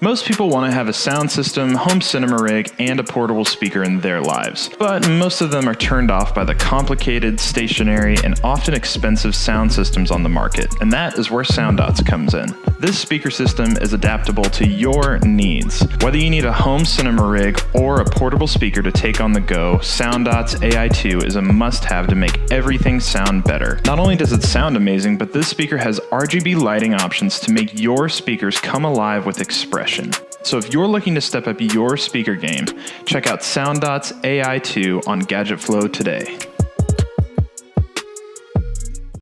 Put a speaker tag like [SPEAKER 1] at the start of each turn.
[SPEAKER 1] Most people want to have a sound system, home cinema rig, and a portable speaker in their lives, but most of them are turned off by the complicated, stationary, and often expensive sound systems on the market, and that is where SoundDots comes in. This speaker system is adaptable to your needs. Whether you need a home cinema rig or a portable speaker to take on the go, SoundDots AI2 is a must-have to make everything sound better. Not only does it sound amazing, but this speaker has RGB lighting options to make your speakers come alive with expression. So if you're looking to step up your speaker game, check out SoundDot's AI2 on Gadget Flow today.